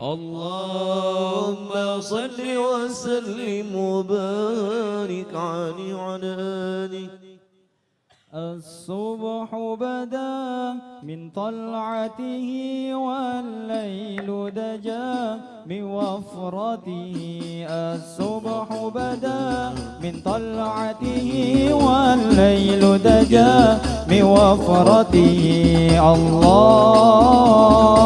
اللهم صل وسلم وبارك عليه وعلى آله. الصبح بدا من طلعته والليل دجا من وفرته. الصبح بدا من طلعته والليل دجا من وفرته. الله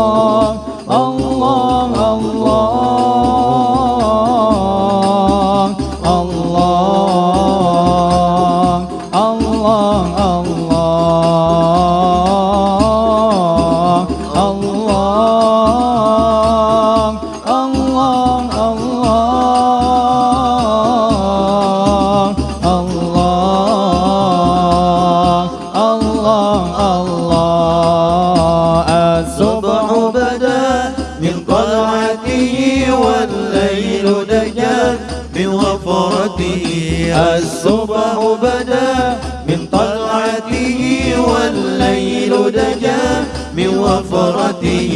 وفرته الصبح بدا من طلعته والليل دجا من وفرته.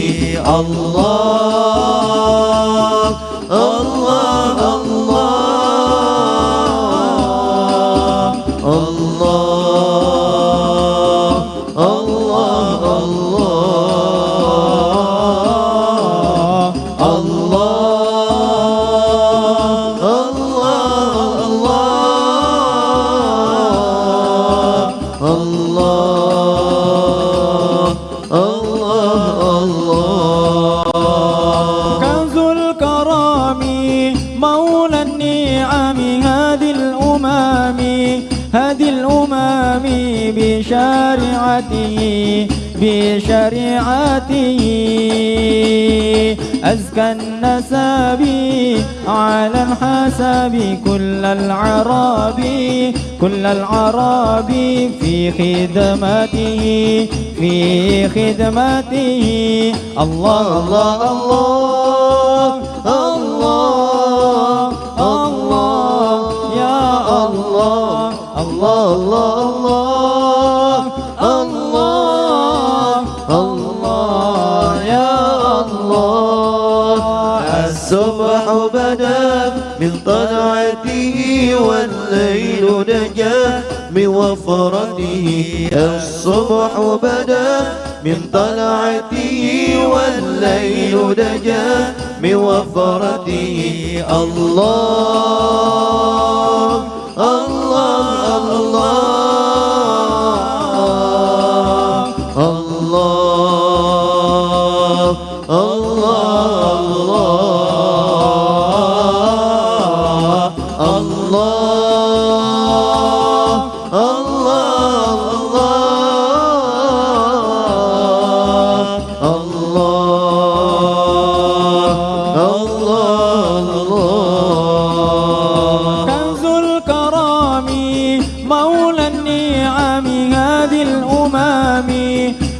الله الأمم بشريعته بشريعته. أزكى النسب على الحسب كل العرب كل العرب في خدمته في خدمته. الله الله الله. الله الله الله الله يا الله الصبح بدا من طلعته والليل نجا من وفرته الصبح بدا من طلعته والليل نجا من وفرته الله الله الله الله الله الله الله الله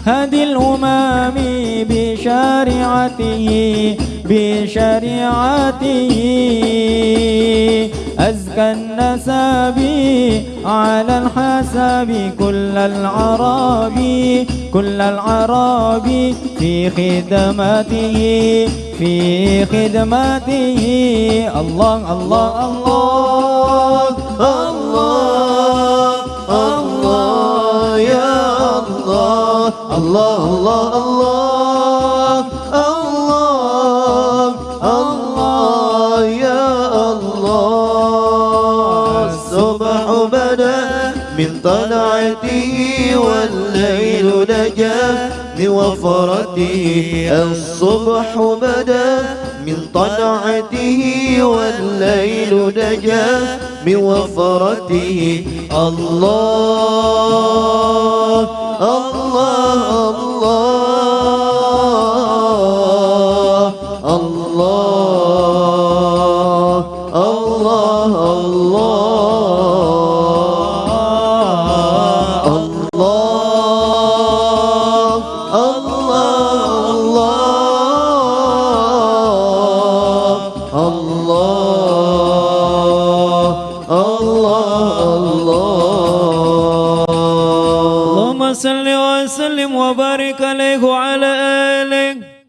هذه الأمم بشريعته بشريعته. أزكى النسب على الحسب كل العرب كل العرب في خدمته في خدمته. الله الله الله الله. الله الله الله الله الله يا الله. الصبح بدأ من طلعته والليل نجا من وفرته. الصبح بدأ من طلعته والليل نجا من وفرته. الله. الله الله الله الله الله الله اللهم صل وسلم وبارك عليه وعلى